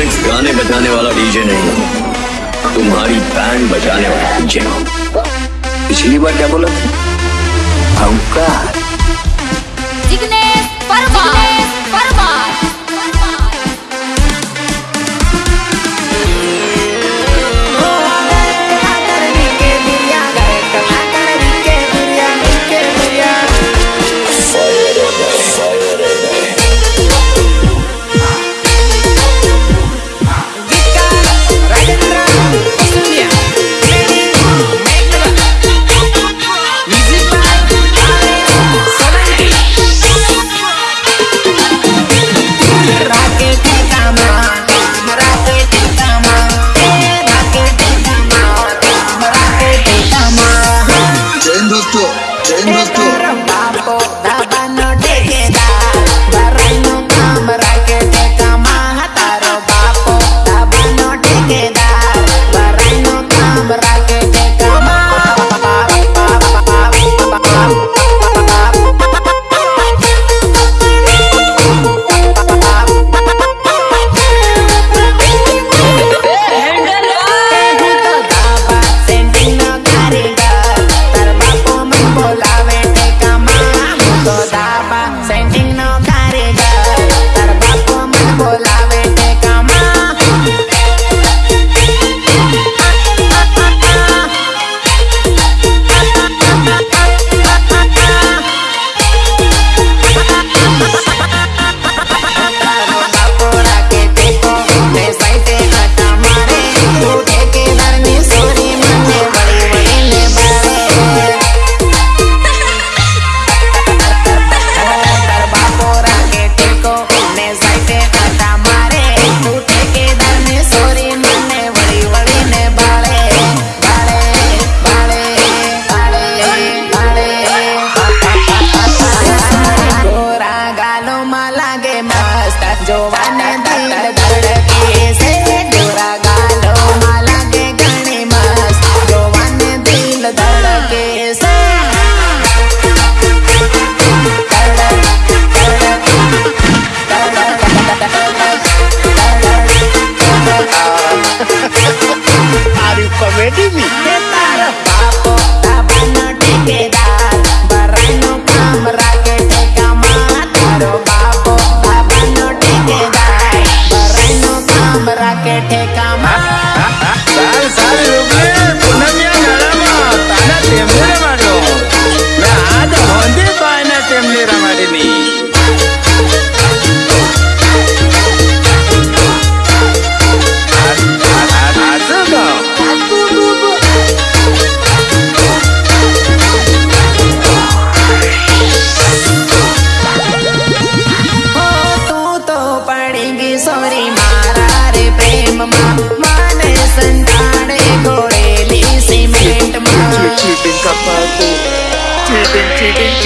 Instruments गाने बजाने वाला डीजे नहीं हो। तुम्हारी बैंड बजाने वाला डीजे हो पिछली बार क्या बोला था?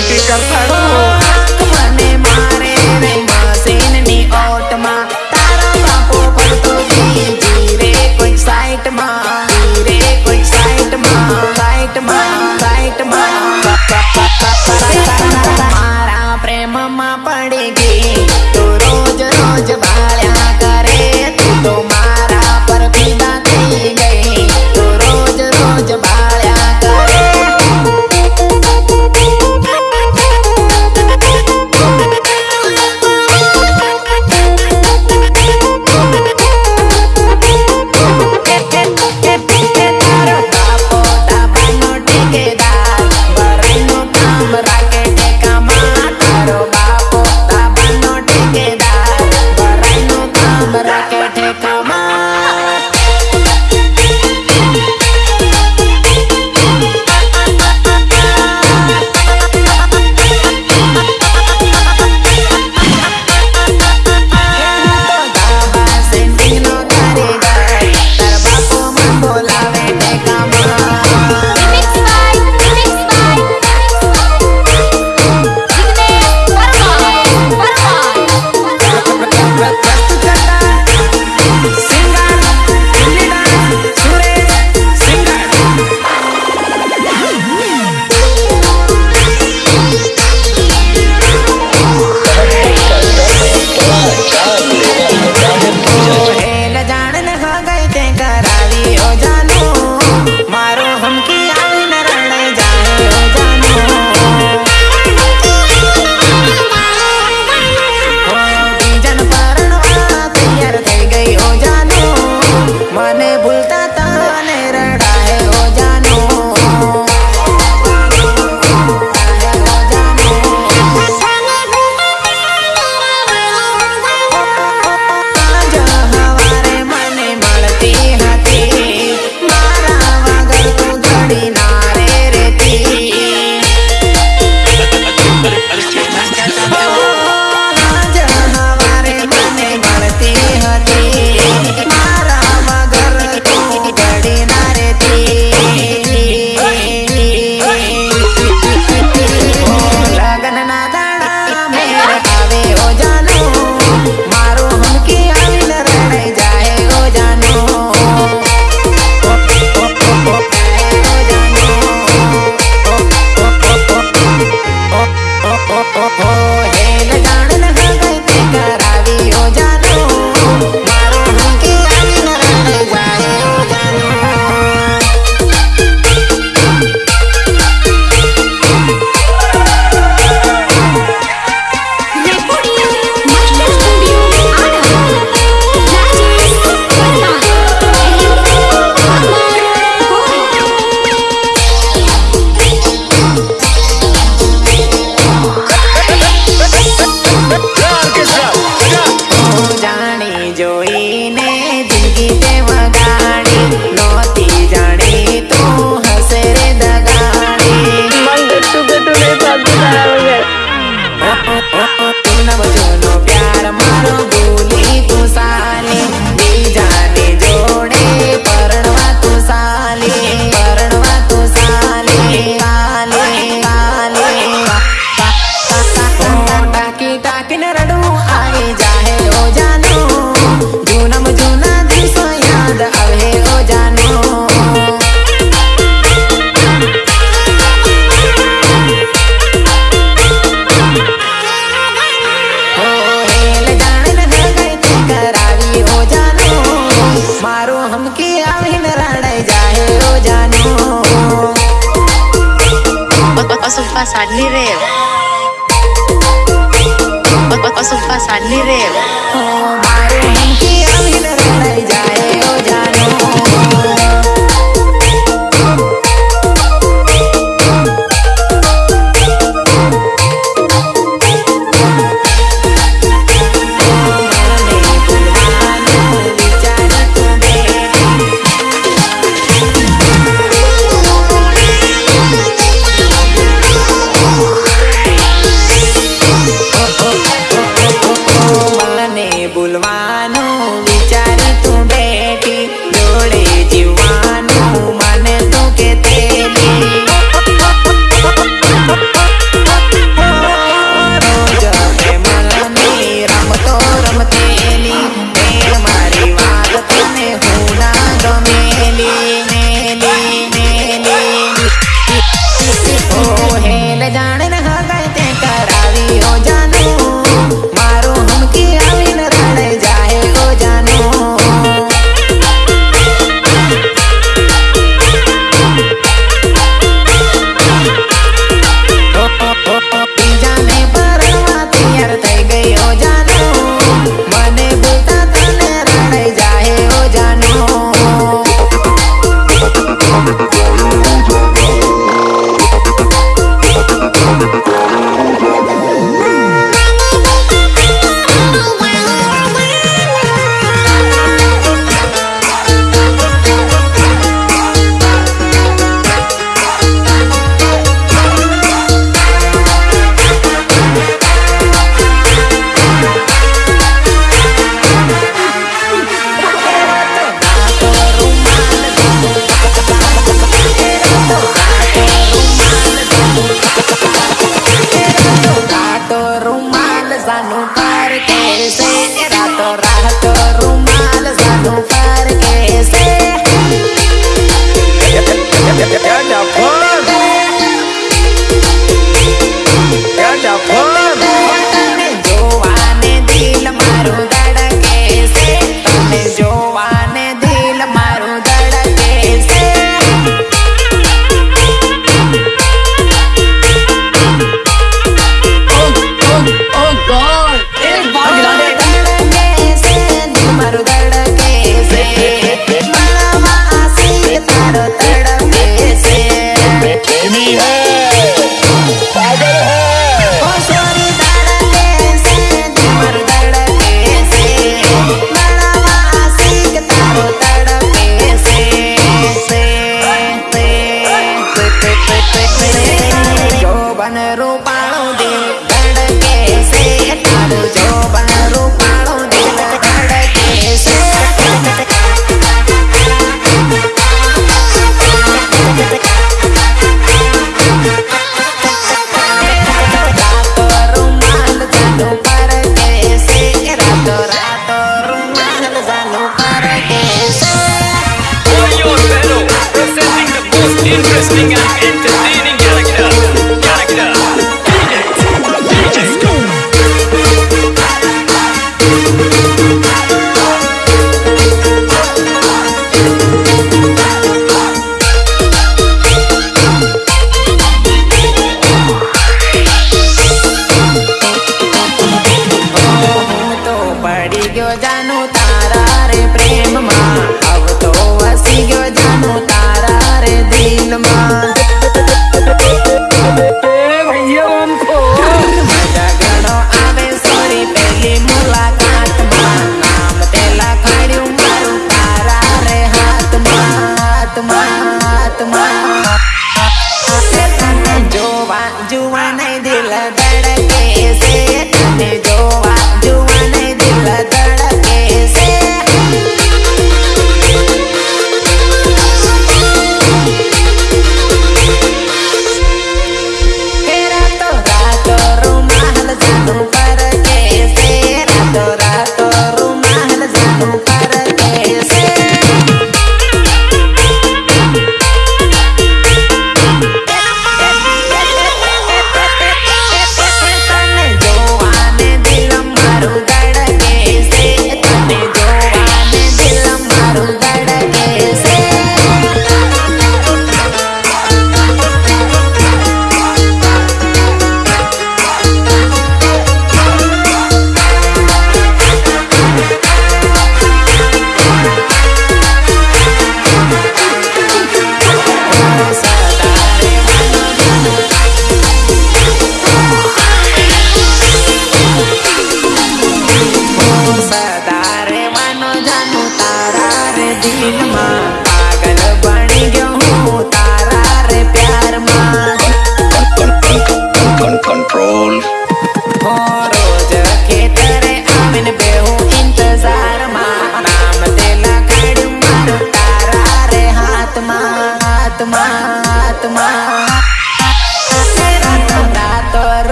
significar o su pasan ni reo. Oh, interesting and entertaining